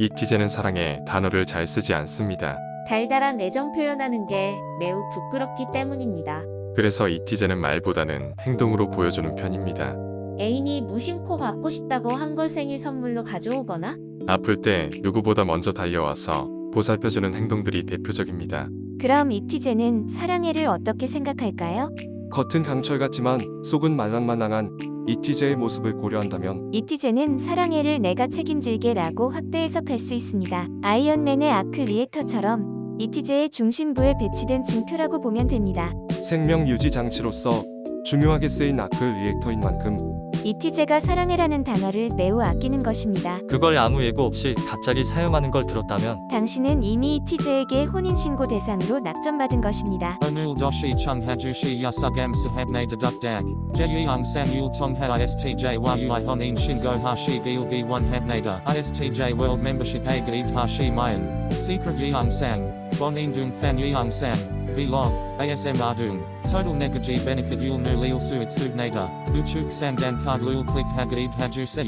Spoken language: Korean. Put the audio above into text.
이티제는 사랑에 단어를 잘 쓰지 않습니다. 달달한 애정 표현하는 게 매우 부끄럽기 때문입니다. 그래서 이티제는 말보다는 행동으로 보여주는 편입니다. 애인이 무심코 받고 싶다고 한 걸 생일 선물로 가져오거나 아플 때 누구보다 먼저 달려와서 보살펴주는 행동들이 대표적입니다. 그럼 이티제는 사랑해를 어떻게 생각할까요? 겉은 강철 같지만 속은 말랑말랑한 이티제의 모습을 고려한다면 이티제는 사랑해를 내가 책임질게 라고 확대 해석할 수 있습니다. 아이언맨의 arc reactor처럼 이티제의 중심부에 배치된 징표라고 보면 됩니다. 생명 유지 장치로서 중요하게 쓰인 arc reactor인 만큼 이티제가 사랑해라는 단어를 매우 아끼는 것입니다. 그걸 아무 예고 없이 갑자기 사용하는 걸 들었다면 당신은 이미 이티제에게 혼인신고 대상으로 낙점받은 것입니다. Onul doshi chung hajushi yasugam sahabne deduk dag. Jeyung sang yul tongha istj yui honin shingo hashi gilgi one habnada. Istj world membership a gaib hashi mayan. Secret. Bonin dung fan yeung sang. Vlog. ASM ardung. Total negaji benefit yul nu lil suit subnata. Uchuk samdan card lul click hagaib haju se.